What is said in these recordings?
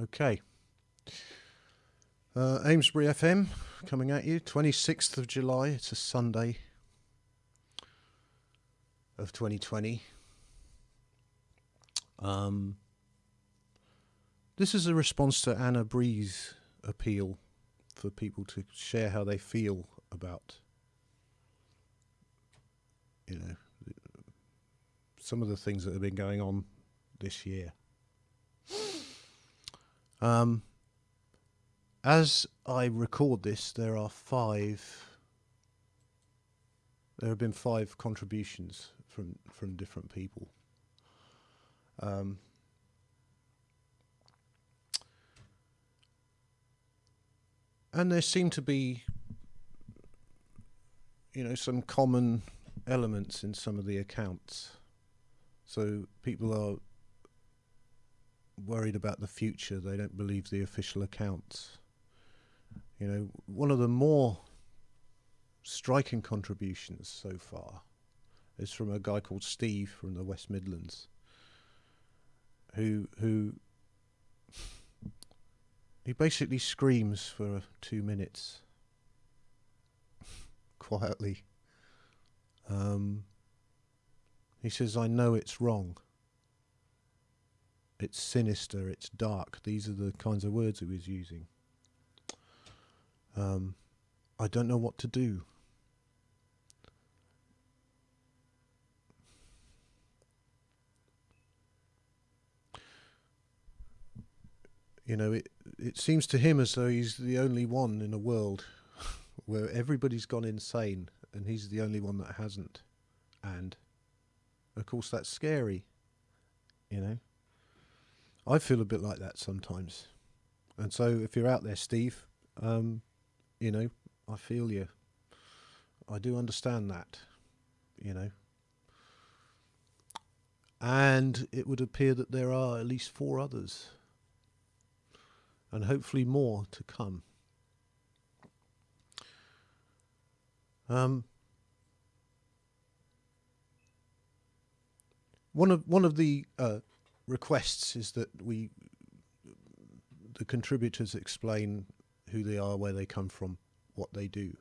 Okay. Uh, Amesbury FM coming at you, 26th of July. It's a Sunday of 2020. Um, this is a response to Anna Brees' appeal for people to share how they feel about, you know, some of the things that have been going on this year. Um, as I record this, there are five. There have been five contributions from from different people. Um, and there seem to be, you know, some common elements in some of the accounts. So people are worried about the future. They don't believe the official accounts. You know, one of the more striking contributions so far is from a guy called Steve from the West Midlands, who who he basically screams for two minutes quietly. Um, he says, "I know it's wrong." It's sinister, it's dark. These are the kinds of words he was using. Um, I don't know what to do. You know, it it seems to him as though he's the only one in a world where everybody's gone insane and he's the only one that hasn't. And of course that's scary, you know. I feel a bit like that sometimes. And so if you're out there, Steve, um, you know, I feel you. I do understand that, you know. And it would appear that there are at least four others, and hopefully more to come. Um, one of one of the uh, requests is that we, the contributors, explain who they are, where they come from, what they do.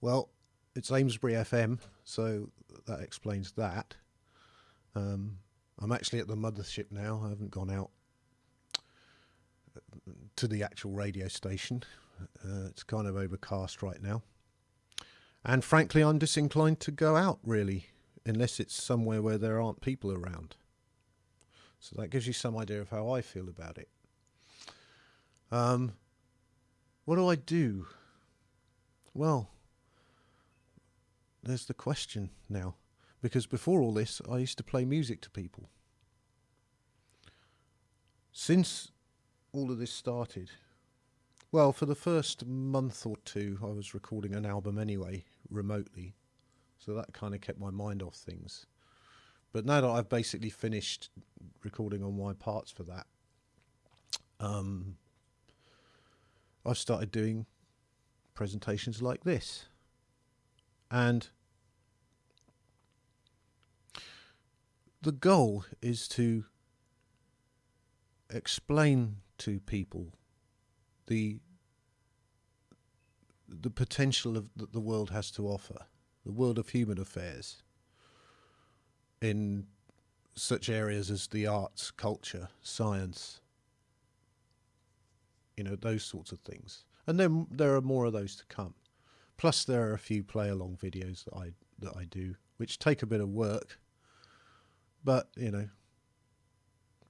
Well, it's Amesbury FM, so that explains that. Um, I'm actually at the mothership now. I haven't gone out to the actual radio station. Uh, it's kind of overcast right now. And frankly, I'm disinclined to go out really, unless it's somewhere where there aren't people around. So that gives you some idea of how I feel about it. Um, what do I do? Well, there's the question now. Because before all this, I used to play music to people. Since all of this started, well, for the first month or two, I was recording an album anyway, remotely. So that kind of kept my mind off things. But now that I've basically finished recording on my parts for that, um, I've started doing presentations like this. And the goal is to explain to people the the potential of that the world has to offer, the world of human affairs in such areas as the arts, culture, science, you know, those sorts of things. And then there are more of those to come. Plus, there are a few play along videos that I that I do, which take a bit of work, but you know,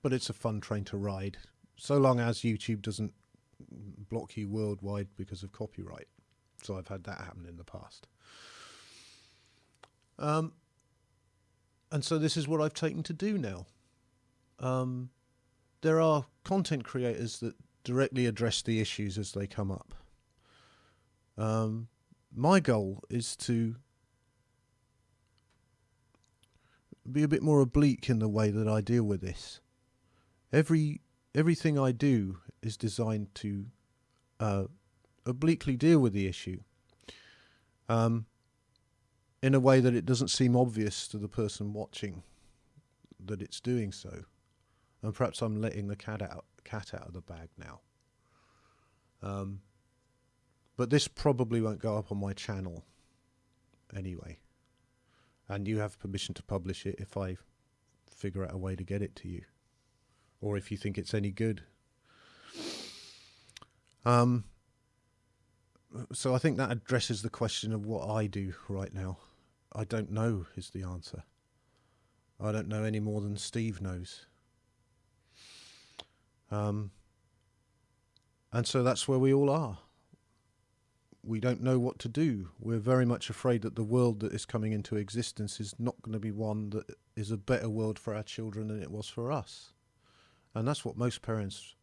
but it's a fun train to ride, so long as YouTube doesn't block you worldwide because of copyright. So I've had that happen in the past. Um, and so this is what I've taken to do now. Um, there are content creators that directly address the issues as they come up. Um, my goal is to be a bit more oblique in the way that I deal with this. Every everything I do is designed to uh, obliquely deal with the issue. Um, in a way that it doesn't seem obvious to the person watching that it's doing so. and perhaps I'm letting the cat out cat out of the bag now. Um, but this probably won't go up on my channel anyway. And you have permission to publish it if I figure out a way to get it to you. Or if you think it's any good. Um, so I think that addresses the question of what I do right now. I don't know is the answer. I don't know any more than Steve knows. Um, and so that's where we all are we don't know what to do. We're very much afraid that the world that is coming into existence is not going to be one that is a better world for our children than it was for us. And that's what most parents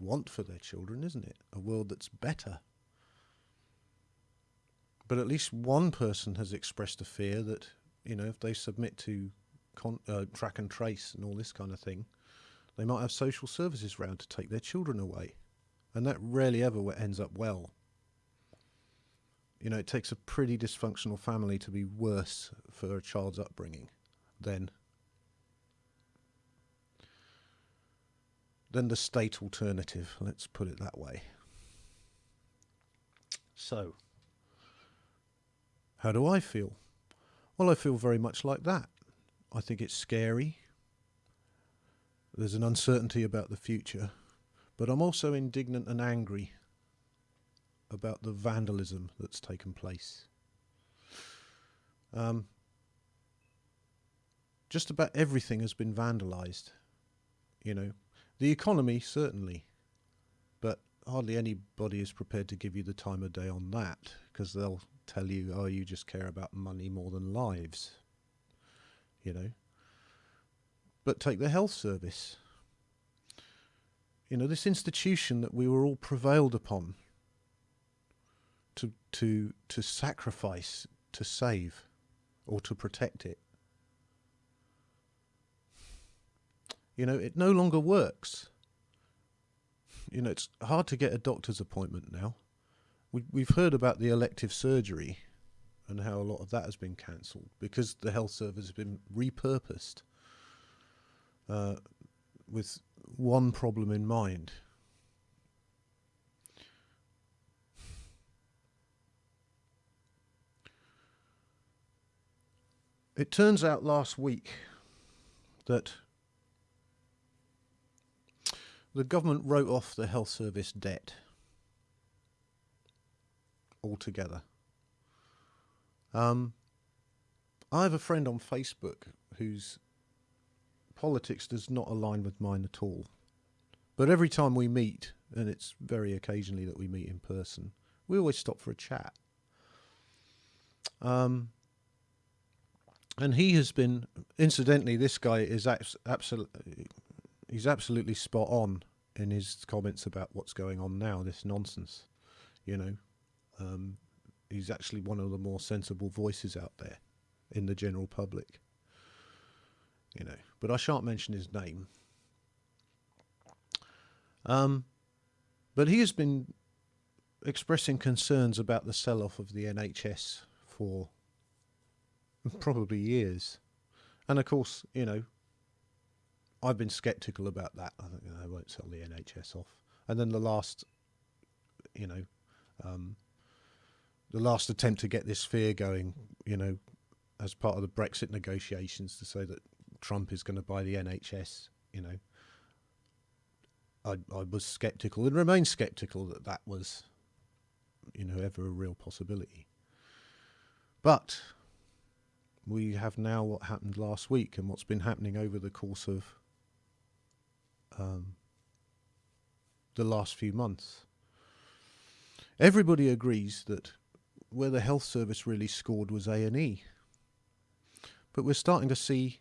want for their children, isn't it? A world that's better. But at least one person has expressed a fear that, you know, if they submit to con- uh, track and trace and all this kind of thing, they might have social services round to take their children away. And that rarely ever ends up well you know, it takes a pretty dysfunctional family to be worse for a child's upbringing than than the state alternative. Let's put it that way. So, how do I feel? Well, I feel very much like that. I think it's scary. There's an uncertainty about the future, but I'm also indignant and angry about the vandalism that's taken place. Um, just about everything has been vandalised. You know, the economy certainly, but hardly anybody is prepared to give you the time of day on that because they'll tell you, "Oh, you just care about money more than lives." You know. But take the health service. You know, this institution that we were all prevailed upon to to to sacrifice to save or to protect it. You know, it no longer works. You know, it's hard to get a doctor's appointment now. We, we've heard about the elective surgery and how a lot of that has been cancelled because the health service has been repurposed uh, with one problem in mind. It turns out last week that the government wrote off the health service debt altogether. Um, I have a friend on Facebook whose politics does not align with mine at all. But every time we meet, and it's very occasionally that we meet in person, we always stop for a chat. Um, and he has been incidentally this guy is absolutely he's absolutely spot on in his comments about what's going on now this nonsense you know um, he's actually one of the more sensible voices out there in the general public you know but I shan't mention his name um, but he has been expressing concerns about the sell-off of the NHS for probably years. And of course, you know, I've been sceptical about that. I think they won't sell the NHS off. And then the last, you know, um, the last attempt to get this fear going, you know, as part of the Brexit negotiations to say that Trump is going to buy the NHS, you know, I, I was sceptical and remain sceptical that that was, you know, ever a real possibility. But we have now what happened last week and what's been happening over the course of um, the last few months. Everybody agrees that where the health service really scored was A&E. But we're starting to see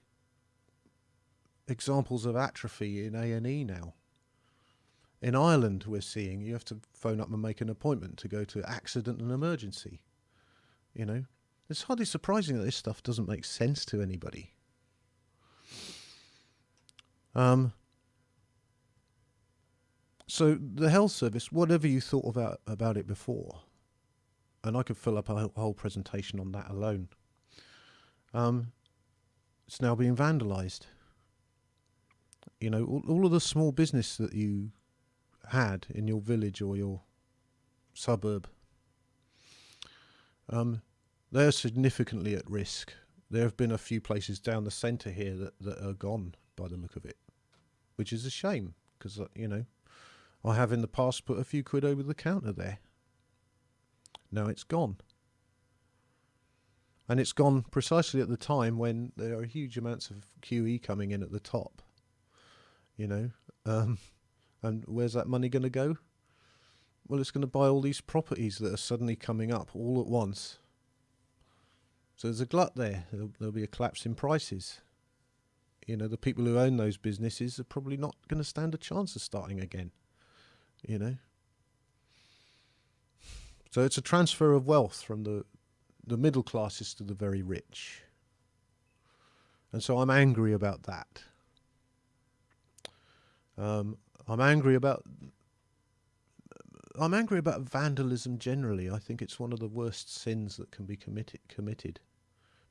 examples of atrophy in A&E now. In Ireland, we're seeing you have to phone up and make an appointment to go to accident and emergency. You know, it's hardly surprising that this stuff doesn't make sense to anybody. Um, so the health service, whatever you thought about about it before, and I could fill up a whole presentation on that alone. Um, it's now being vandalised, You know, all, all of the small business that you had in your village or your suburb, um, they're significantly at risk. There have been a few places down the centre here that, that are gone by the look of it, which is a shame because, uh, you know, I have in the past put a few quid over the counter there. Now it's gone. And it's gone precisely at the time when there are huge amounts of QE coming in at the top. You know, um, and where's that money going to go? Well, it's going to buy all these properties that are suddenly coming up all at once. So there's a glut there. There'll, there'll be a collapse in prices. You know, the people who own those businesses are probably not going to stand a chance of starting again. You know. So it's a transfer of wealth from the the middle classes to the very rich. And so I'm angry about that. Um, I'm angry about I'm angry about vandalism generally. I think it's one of the worst sins that can be committed committed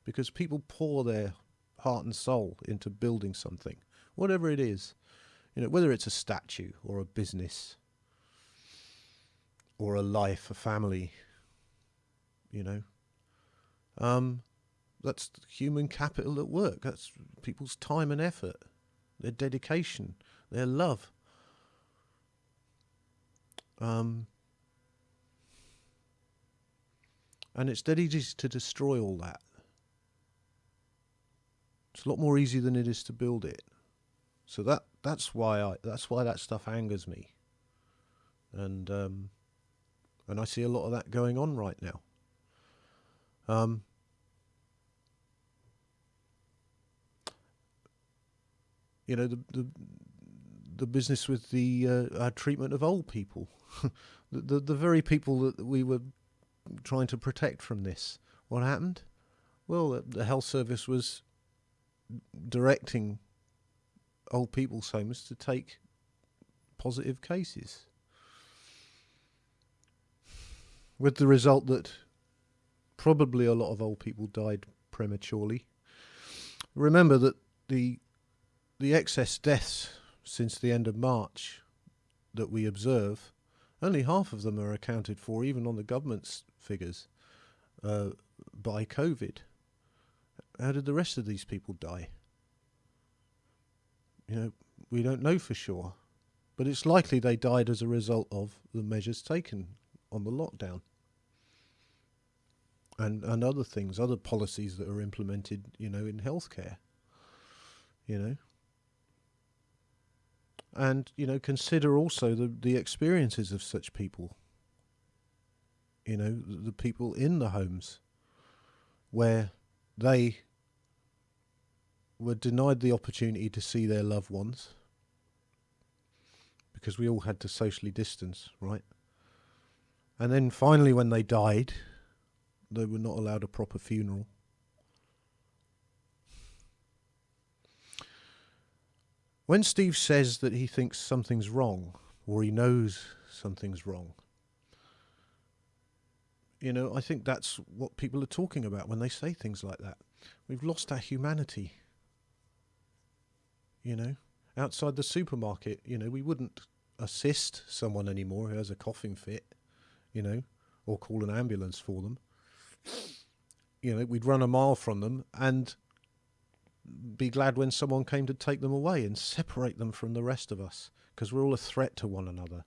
because people pour their heart and soul into building something, whatever it is. You know, whether it's a statue or a business or a life, a family, you know. Um, that's human capital at work. That's people's time and effort, their dedication, their love. Um, and it's dead easy to destroy all that. It's a lot more easy than it is to build it. So that that's why I that's why that stuff angers me. And um, and I see a lot of that going on right now. Um, you know the the the business with the uh, our treatment of old people, the, the the very people that we were trying to protect from this. What happened? Well, the health service was directing old people's homes to take positive cases, with the result that probably a lot of old people died prematurely. Remember that the the excess deaths since the end of March that we observe, only half of them are accounted for, even on the government's figures, uh, by COVID. How did the rest of these people die? You know, we don't know for sure, but it's likely they died as a result of the measures taken on the lockdown and and other things, other policies that are implemented, you know, in healthcare. You know, and you know consider also the the experiences of such people you know the, the people in the homes where they were denied the opportunity to see their loved ones because we all had to socially distance right and then finally when they died they were not allowed a proper funeral When Steve says that he thinks something's wrong, or he knows something's wrong, you know, I think that's what people are talking about when they say things like that. We've lost our humanity. You know, outside the supermarket, you know, we wouldn't assist someone anymore who has a coughing fit, you know, or call an ambulance for them. You know, we'd run a mile from them and be glad when someone came to take them away and separate them from the rest of us because we're all a threat to one another.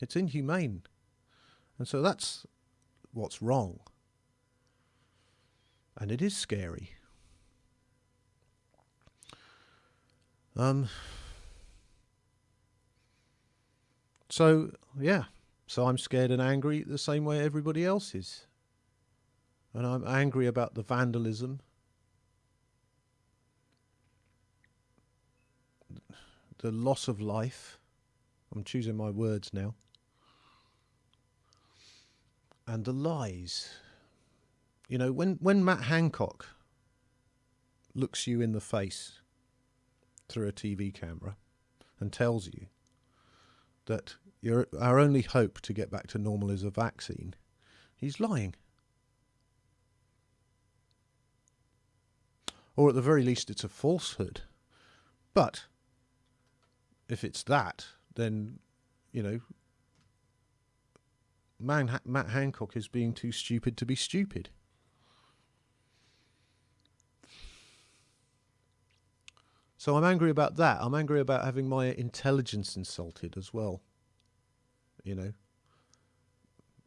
It's inhumane. And so that's what's wrong. And it is scary. Um, so, yeah. So I'm scared and angry the same way everybody else is. And I'm angry about the vandalism the loss of life. I'm choosing my words now. And the lies. You know, when, when Matt Hancock looks you in the face through a TV camera and tells you that your, our only hope to get back to normal is a vaccine, he's lying. Or at the very least, it's a falsehood. But if it's that, then you know, man, Matt Hancock is being too stupid to be stupid. So I'm angry about that. I'm angry about having my intelligence insulted as well. You know.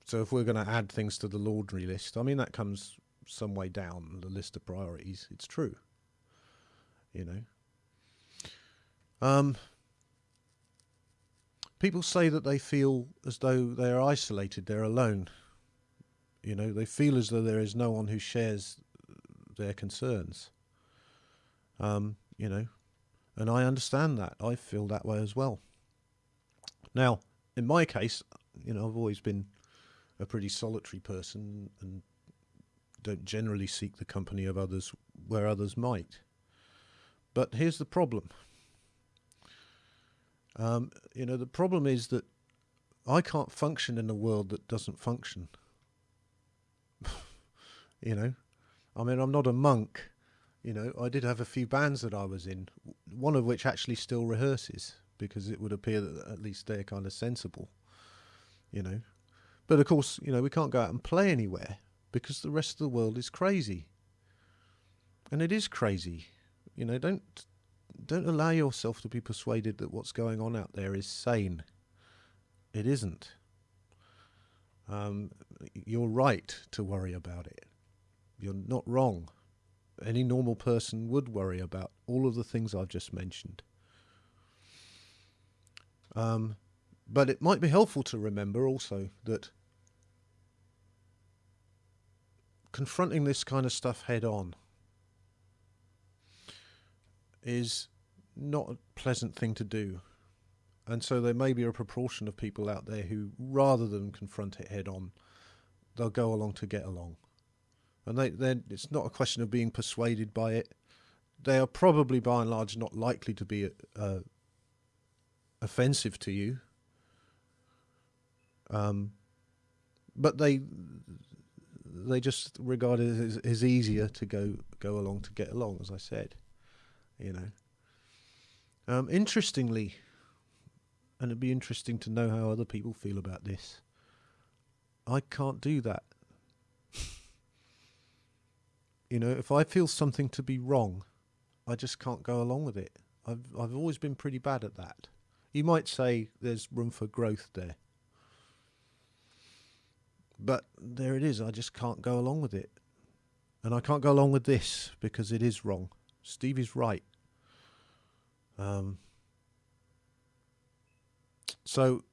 So if we're going to add things to the laundry list, I mean that comes some way down the list of priorities. It's true. You know. Um, people say that they feel as though they are isolated, they're alone. You know, they feel as though there is no one who shares their concerns. Um, you know, and I understand that. I feel that way as well. Now, in my case, you know, I've always been a pretty solitary person and don't generally seek the company of others where others might. But here's the problem. Um, you know, the problem is that I can't function in a world that doesn't function. you know, I mean, I'm not a monk. You know, I did have a few bands that I was in, one of which actually still rehearses because it would appear that at least they're kind of sensible. You know, but of course, you know, we can't go out and play anywhere because the rest of the world is crazy. And it is crazy. You know, don't don't allow yourself to be persuaded that what's going on out there is sane. It isn't. Um, you're right to worry about it. You're not wrong. Any normal person would worry about all of the things I've just mentioned. Um, but it might be helpful to remember also that confronting this kind of stuff head on is not a pleasant thing to do. And so there may be a proportion of people out there who, rather than confront it head on, they'll go along to get along. And they, then it's not a question of being persuaded by it. They are probably, by and large, not likely to be uh, offensive to you. Um, but they they just regard it as, as easier to go go along to get along, as I said. You know. Um, interestingly, and it'd be interesting to know how other people feel about this. I can't do that. you know, if I feel something to be wrong, I just can't go along with it. I've I've always been pretty bad at that. You might say there's room for growth there. But there it is. I just can't go along with it. And I can't go along with this because it is wrong. Steve is right. Um, so,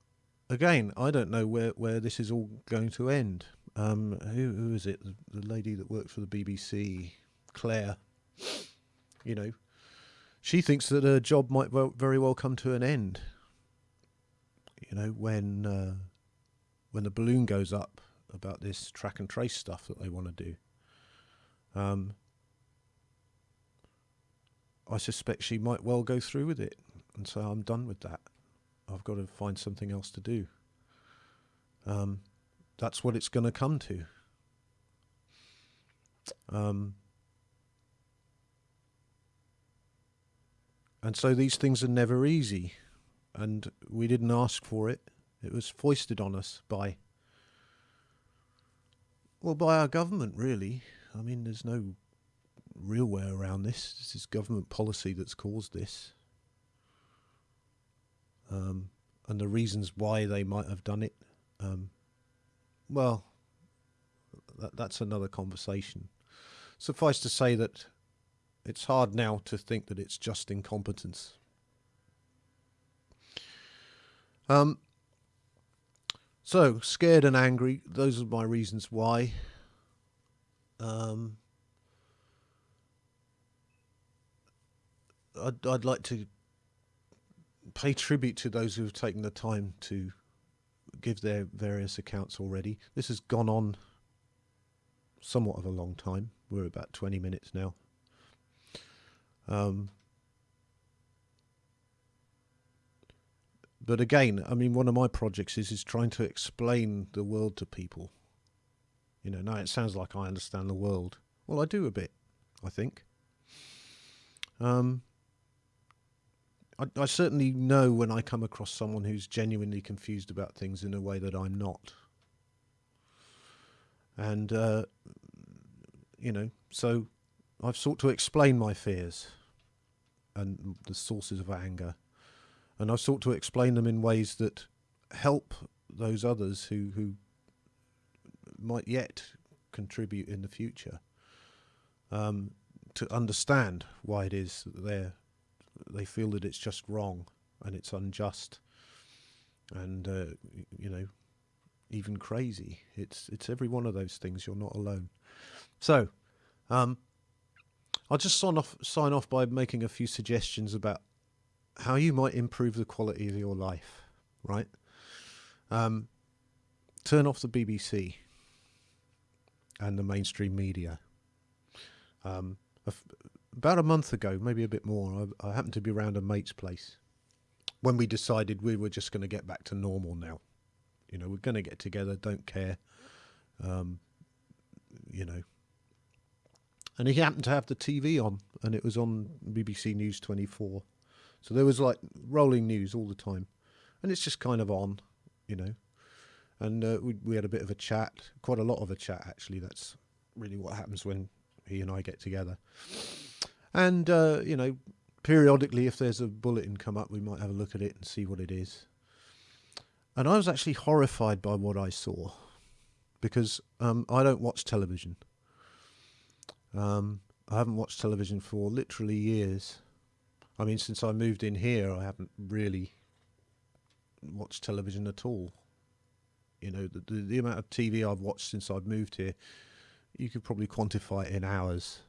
again, I don't know where, where this is all going to end. Um, who, who is it? The, the lady that works for the BBC, Claire. You know, she thinks that her job might well, very well come to an end. You know, when uh, when the balloon goes up about this track and trace stuff that they want to do. Um, I suspect she might well go through with it, and so I'm done with that. I've got to find something else to do. Um, that's what it's going to come to. Um, and so these things are never easy, and we didn't ask for it. It was foisted on us by well, by our government, really. I mean, there's no real way around this. This is government policy that's caused this. Um, and the reasons why they might have done it, um, well, that, that's another conversation. Suffice to say that it's hard now to think that it's just incompetence. Um, so, scared and angry, those are my reasons why. Um, I'd, I'd like to pay tribute to those who have taken the time to give their various accounts already. This has gone on somewhat of a long time. We're about 20 minutes now. Um, but again, I mean, one of my projects is is trying to explain the world to people. You know, now it sounds like I understand the world. Well, I do a bit, I think. Um, I, I certainly know when I come across someone who's genuinely confused about things in a way that I'm not. And, uh, you know, so I've sought to explain my fears and the sources of anger. And I've sought to explain them in ways that help those others who, who might yet contribute in the future um, to understand why it is that they're they feel that it's just wrong and it's unjust and uh, you know even crazy. It's it's every one of those things. You're not alone. So um, I'll just sign off sign off by making a few suggestions about how you might improve the quality of your life right um, turn off the BBC and the mainstream media um, about a month ago, maybe a bit more, I, I happened to be around a mate's place when we decided we were just going to get back to normal now. You know, we're going to get together, don't care. Um, you know. And he happened to have the TV on, and it was on BBC News 24. So there was like rolling news all the time. And it's just kind of on, you know. And uh, we, we had a bit of a chat, quite a lot of a chat, actually. That's really what happens when he and I get together. And, uh, you know, periodically, if there's a bulletin come up, we might have a look at it and see what it is. And I was actually horrified by what I saw because um, I don't watch television. Um, I haven't watched television for literally years. I mean, since I moved in here, I haven't really watched television at all. You know, the, the, the amount of TV I've watched since I've moved here you could probably quantify it in hours,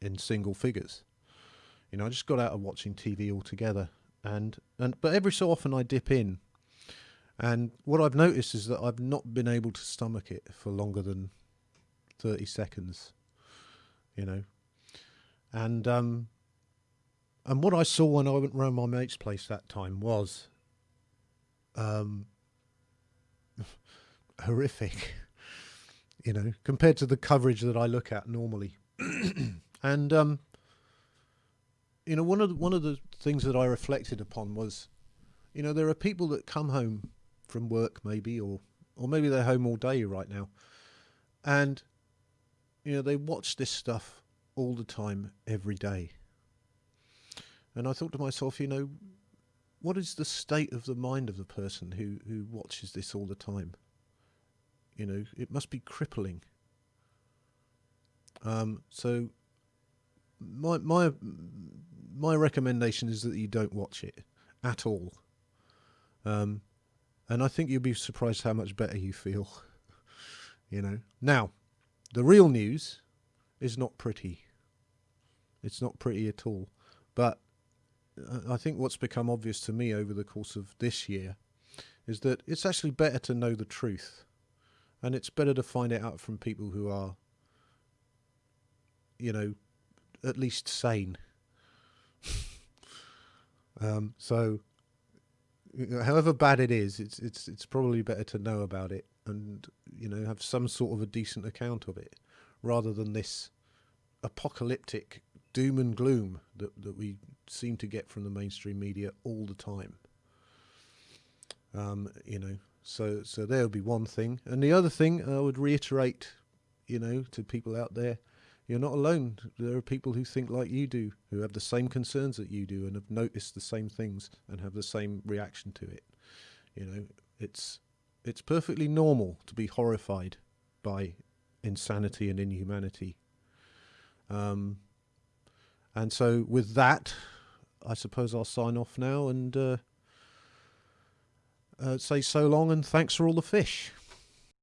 in single figures. You know, I just got out of watching TV altogether, and and but every so often I dip in, and what I've noticed is that I've not been able to stomach it for longer than thirty seconds. You know, and um, and what I saw when I went round my mate's place that time was um, horrific you know, compared to the coverage that I look at normally. and um, you know, one of the, one of the things that I reflected upon was, you know, there are people that come home from work maybe, or or maybe they're home all day right now, and you know they watch this stuff all the time, every day. And I thought to myself, you know, what is the state of the mind of the person who who watches this all the time? You know, it must be crippling. Um, so my my my recommendation is that you don't watch it at all. Um, and I think you'll be surprised how much better you feel. you know. Now, the real news is not pretty. It's not pretty at all. But I think what's become obvious to me over the course of this year is that it's actually better to know the truth and it's better to find it out from people who are, you know, at least sane. um, so, however bad it is, it's it's it's probably better to know about it and you know have some sort of a decent account of it, rather than this apocalyptic doom and gloom that that we seem to get from the mainstream media all the time. Um, you know, so so there would be one thing, and the other thing I would reiterate, you know, to people out there, you're not alone. There are people who think like you do, who have the same concerns that you do, and have noticed the same things and have the same reaction to it. You know, it's it's perfectly normal to be horrified by insanity and inhumanity. Um, and so with that, I suppose I'll sign off now and. Uh, uh, say so long and thanks for all the fish.